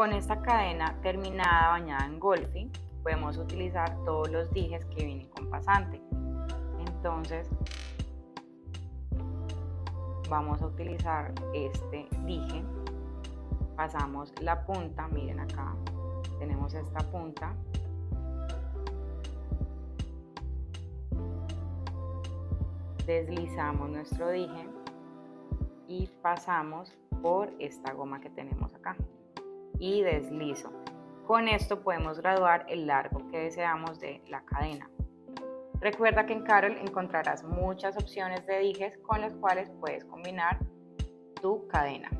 Con esta cadena terminada bañada en golfi, podemos utilizar todos los dijes que vienen con pasante. Entonces, vamos a utilizar este dije. Pasamos la punta, miren acá, tenemos esta punta. Deslizamos nuestro dije y pasamos por esta goma que tenemos acá y deslizo. Con esto podemos graduar el largo que deseamos de la cadena. Recuerda que en Carol encontrarás muchas opciones de dijes con las cuales puedes combinar tu cadena.